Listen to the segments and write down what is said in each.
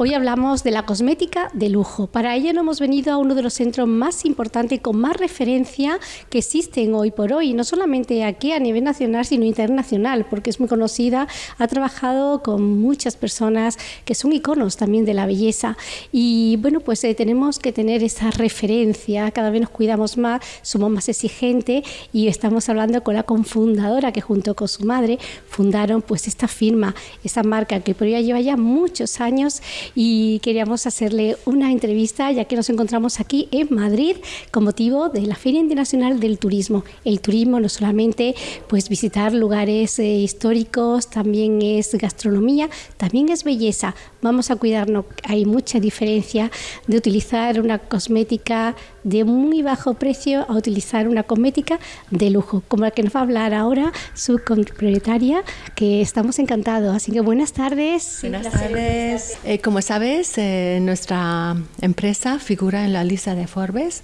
Hoy hablamos de la cosmética de lujo. Para ello nos hemos venido a uno de los centros más importantes y con más referencia que existen hoy por hoy, no solamente aquí a nivel nacional, sino internacional, porque es muy conocida, ha trabajado con muchas personas que son iconos también de la belleza. Y bueno, pues eh, tenemos que tener esa referencia, cada vez nos cuidamos más, somos más exigentes y estamos hablando con la confundadora que junto con su madre fundaron pues esta firma, esta marca que por ella lleva ya muchos años y queríamos hacerle una entrevista ya que nos encontramos aquí en Madrid con motivo de la Feria Internacional del Turismo. El turismo no solamente pues visitar lugares eh, históricos, también es gastronomía, también es belleza. Vamos a cuidarnos, hay mucha diferencia de utilizar una cosmética de muy bajo precio a utilizar una cosmética de lujo, como la que nos va a hablar ahora su propietaria, que estamos encantados. Así que buenas tardes. Buenas tardes. Eh, como sabes, eh, nuestra empresa figura en la lista de Forbes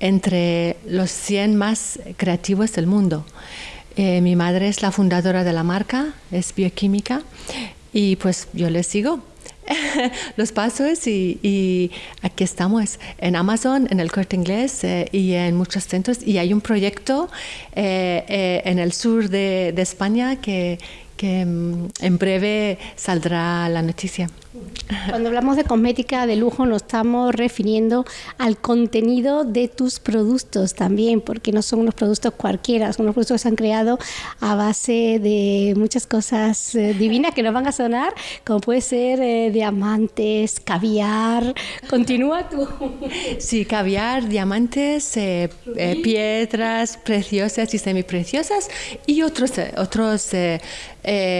entre los 100 más creativos del mundo. Eh, mi madre es la fundadora de la marca, es bioquímica y pues yo le sigo los pasos y, aquí estamos en Amazon, en el corte inglés eh, y en muchos centros. Y hay un proyecto en el sur de España que, que mm, en breve saldrá la noticia. Cuando hablamos de cosmética de lujo nos estamos refiriendo al contenido de tus productos también, porque no son unos productos cualquiera, son unos productos que se han creado a base de muchas cosas eh, divinas que nos van a sonar, como puede ser eh, diamantes, caviar. Continúa tú. Sí, caviar, diamantes, eh, piedras preciosas y semipreciosas y otros, otros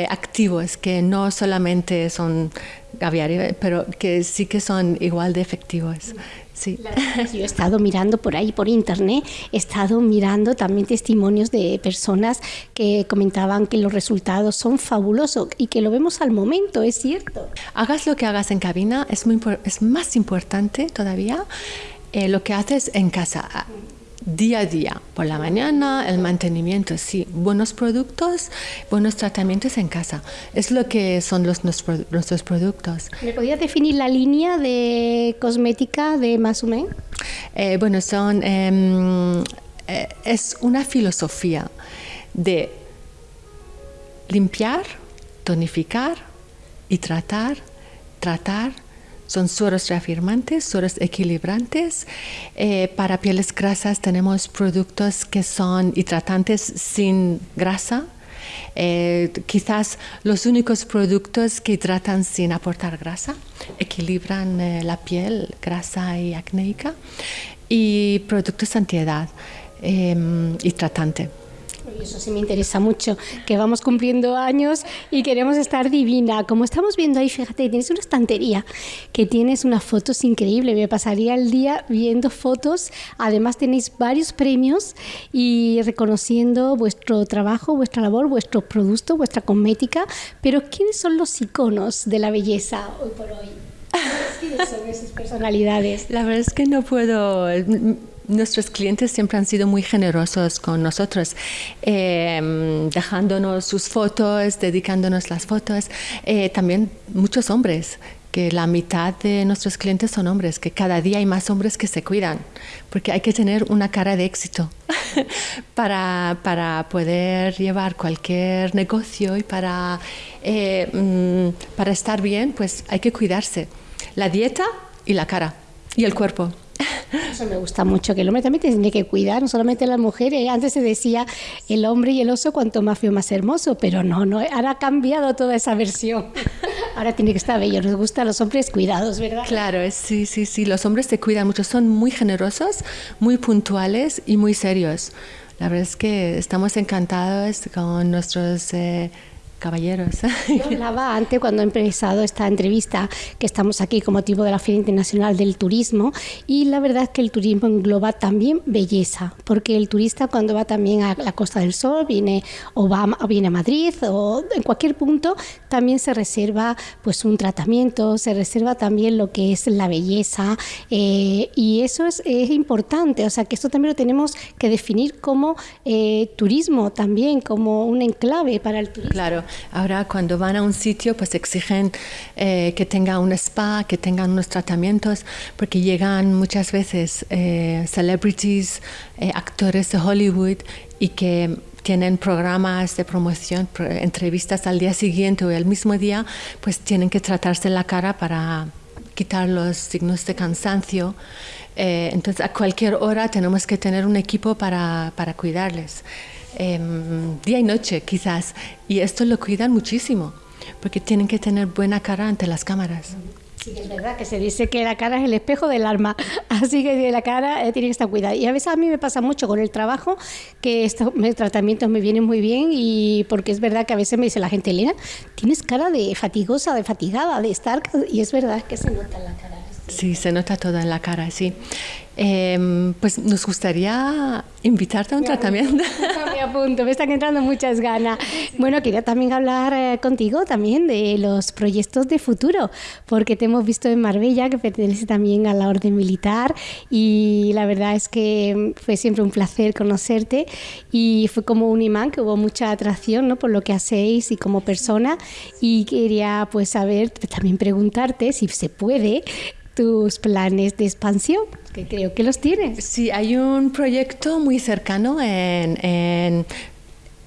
activos que no solamente son pero que sí que son igual de efectivos. Sí. Yo he estado mirando por ahí, por internet, he estado mirando también testimonios de personas que comentaban que los resultados son fabulosos y que lo vemos al momento, es cierto. Hagas lo que hagas en cabina, es, muy, es más importante todavía eh, lo que haces en casa día a día, por la mañana, el mantenimiento, sí, buenos productos, buenos tratamientos en casa. Es lo que son los, nuestros productos. ¿Me podías definir la línea de cosmética de Masumen? Eh, bueno, son, em, eh, es una filosofía de limpiar, tonificar y tratar, tratar, son sueros reafirmantes, sueros equilibrantes. Eh, para pieles grasas tenemos productos que son hidratantes sin grasa. Eh, quizás los únicos productos que hidratan sin aportar grasa, equilibran eh, la piel grasa y acnéica. Y productos antiedad em, y. Eso sí me interesa mucho, que vamos cumpliendo años y queremos estar divina. Como estamos viendo ahí, fíjate, tienes una estantería que tienes unas fotos increíbles. Me pasaría el día viendo fotos. Además tenéis varios premios y reconociendo vuestro trabajo, vuestra labor, vuestro producto, vuestra cosmética. Pero ¿quiénes son los iconos de la belleza hoy por hoy? ¿Quiénes son esas personalidades? La verdad es que no puedo nuestros clientes siempre han sido muy generosos con nosotros, em, dejándonos sus fotos, dedicándonos las fotos. Eh, también muchos hombres, que la mitad de nuestros clientes son hombres, que cada día hay más hombres que se cuidan, porque hay que tener una cara de éxito para, para poder llevar cualquier negocio y para, eh, mm, para estar bien, pues hay que cuidarse. La dieta y la cara y el cuerpo. Eso me gusta mucho, que el hombre también tiene que cuidar, no solamente las mujeres. Antes se decía el hombre y el oso cuanto más feo más hermoso, pero no, no, ahora ha cambiado toda esa versión. Ahora tiene que estar bello, nos gustan los hombres cuidados, ¿verdad? Claro, sí, sí, sí, los hombres se cuidan mucho, son muy generosos, muy puntuales y muy serios. La verdad es que estamos encantados con nuestros... Eh, caballeros. Yo hablaba antes cuando he empezado esta entrevista que estamos aquí con motivo de la Feria Internacional del Turismo y la verdad es que el turismo engloba también belleza, porque el turista cuando va también a la Costa del Sol, viene o va viene a Madrid o en cualquier punto, también se reserva pues un tratamiento, se reserva también lo que es la belleza eh, y eso es, es, importante, o sea que esto también lo tenemos que definir como eh, turismo también, como un enclave para el turismo. Claro, Ahora cuando van a un sitio pues exigen eh, que tenga un spa, que tengan unos tratamientos, porque llegan muchas veces eh, celebrities, eh, actores de Hollywood y que tienen programas de promoción, entrevistas al día siguiente o el mismo día, pues tienen que tratarse la cara para quitar los signos de cansancio. Eh, entonces, a cualquier hora tenemos que tener un equipo para, para cuidarles, em, día y noche quizás. Y esto lo cuidan muchísimo, porque tienen que tener buena cara ante las cámaras. Sí, es verdad que se dice que la cara es el espejo del alma, así que la cara eh, tiene que estar cuidada. Y a veces a mí me pasa mucho con el trabajo que estos tratamientos me vienen muy bien y porque es verdad que a veces me dice la gente, Elena, tienes cara de fatigosa, de fatigada, de estar... Y es verdad que se nota en la cara. Sí, se nota todo en la cara, sí. Em, pues nos gustaría invitarte a un tratamiento. Me apunto, me están entrando muchas ganas. Bueno, quería también hablar eh, contigo también de los proyectos de futuro, porque te hemos visto en Marbella, que pertenece también a la Orden Militar, y la verdad es que fue siempre un placer conocerte y fue como un imán que hubo mucha atracción ¿no? por lo que hacéis y como persona, y quería pues saber, también preguntarte si se puede tus planes de expansión, que creo que los tienes. Sí, hay un proyecto muy cercano en, en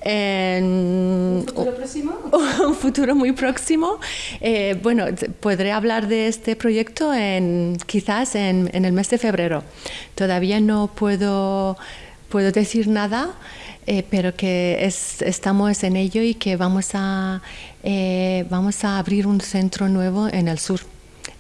¿Un futuro próximo? Un futuro muy próximo. Eh, bueno, podré hablar de este proyecto en, quizás en, en, el mes de febrero. Todavía no puedo, puedo decir nada, eh, pero que es, estamos en ello y que vamos a, eh, vamos a abrir un centro nuevo en el sur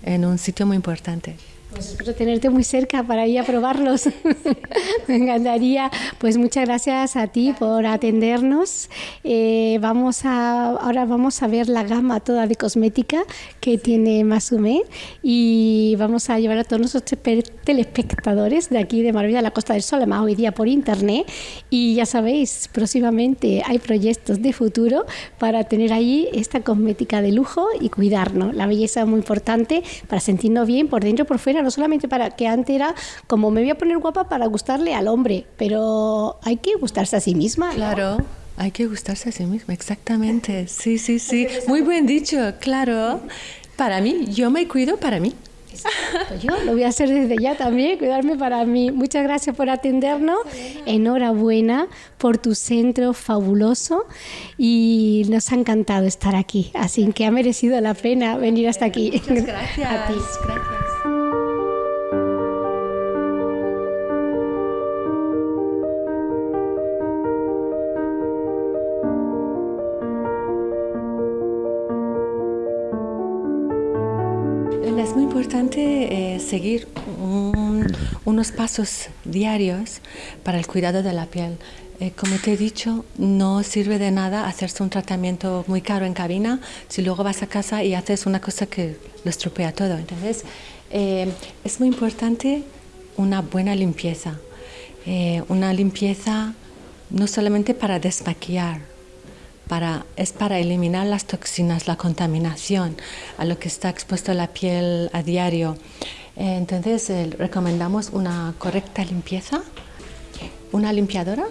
en un sitio muy importante. Pues espero tenerte muy cerca para ir a probarlos. Me encantaría. Pues muchas gracias a ti por atendernos. Eh, vamos a, ahora vamos a ver la gama toda de cosmética que tiene Masume y vamos a llevar a todos nuestros telespectadores de aquí de Marbella, la Costa del Sol, además hoy día por internet. Y ya sabéis, próximamente hay proyectos de futuro para tener ahí esta cosmética de lujo y cuidarnos. La belleza es muy importante para sentirnos bien por dentro y por fuera no solamente para que antes era como me voy a poner guapa para gustarle al hombre, pero hay que gustarse a sí misma. Claro. Hay que gustarse a sí misma, exactamente. Sí, sí, sí. Muy buen dicho, claro. Para mí, yo me cuido para mí. Pues yo lo voy a hacer desde ya también, cuidarme para mí. Muchas gracias por atendernos. Enhorabuena por tu centro fabuloso y nos ha encantado estar aquí. Así que ha merecido la pena venir hasta aquí. Muchas gracias. A ti. Gracias. Importante eh, seguir unos pasos diarios para el cuidado de la piel. Eh, como te he dicho, no sirve de nada hacerse un tratamiento muy caro en cabina si luego vas a casa y haces una cosa que lo estropea todo. Entonces, eh, es muy importante una buena limpieza. una limpieza no solamente para desmaquillar, es para eliminar las toxinas, la contaminación a lo que está expuesto la piel a diario. Eh, entonces eh, recomendamos una correcta limpieza, una limpiadora,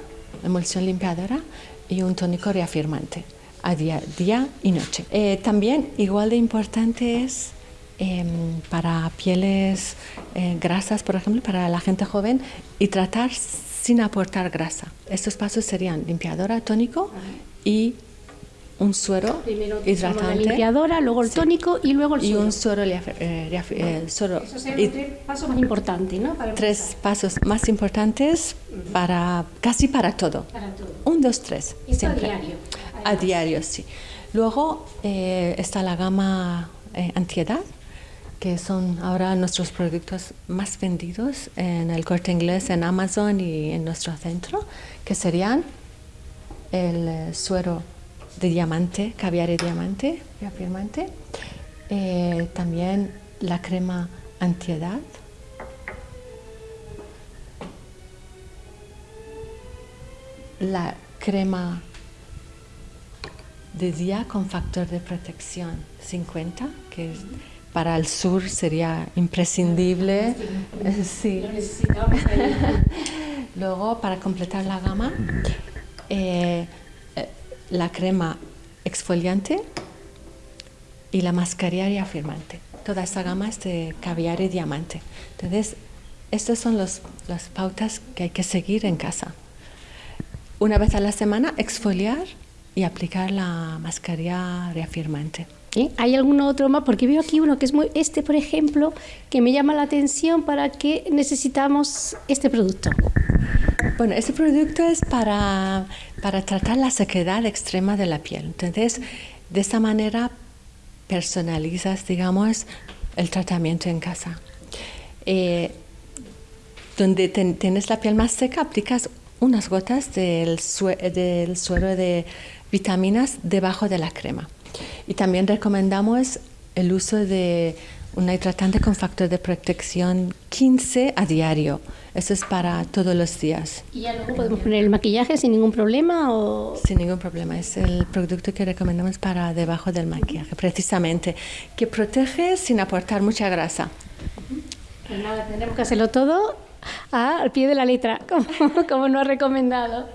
emulsión limpiadora y un tónico reafirmante a día, y noche. Eh, también igual de importante es em, para pieles grasas, por ejemplo, para la gente joven y tratar sin aportar grasa. Estos pasos serían limpiadora, tónico y un suero Primero hidratante. La limpiadora, luego el tónico y luego el suero. Y un suero, eh, eh, suero Esos son los tres pasos más importantes, ¿no? tres pasos más importantes para casi para todo. Para todo. Un, dos, tres. siempre. a diario. A diario, sí. Luego eh, está la gama antiedad, que son ahora nuestros productos más vendidos en el corte inglés, en Amazon y en nuestro centro, que serían el suero de diamante, caviar y diamante, reafirmante. Eh, también la crema antiedad. La crema de día con factor de protección 50, que para el sur sería imprescindible. Sí. Luego, para completar la gama, eh, la crema exfoliante y la mascarilla reafirmante. Toda esa gama es de caviar y diamante. Entonces, estas son las pautas que hay que seguir en casa. Una vez a la semana, exfoliar y aplicar la mascarilla reafirmante. ¿Hay algún otro más? Porque veo aquí uno que es muy, este por ejemplo, que me llama la atención para que necesitamos este producto. Bueno, este producto es para, para tratar la sequedad extrema de la piel. Entonces, de esta manera personalizas, digamos, el tratamiento en casa. Eh, donde tienes la piel más seca, aplicas unas gotas del, del suero de vitaminas debajo de la crema. Y también recomendamos el uso de un hidratante con factor de protección 15 a diario. Eso es para todos los días. ¿Y ya luego podemos poner el maquillaje sin ningún problema? O... Sin ningún problema. Es el producto que recomendamos para debajo del maquillaje, precisamente, que protege sin aportar mucha grasa. Pues nada, tenemos que hacerlo todo al pie de la letra, como, como nos ha recomendado.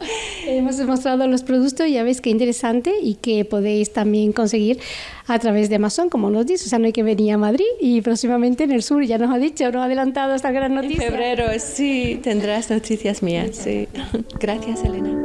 Hemos mostrado los productos, ya veis qué interesante y que podéis también conseguir a través de Amazon, como nos dice. O sea, no hay que venir a Madrid y próximamente en el sur, ya nos ha dicho, nos ha adelantado esta gran noticia. En febrero, sí, tendrás noticias mías. Sí. Gracias, Elena.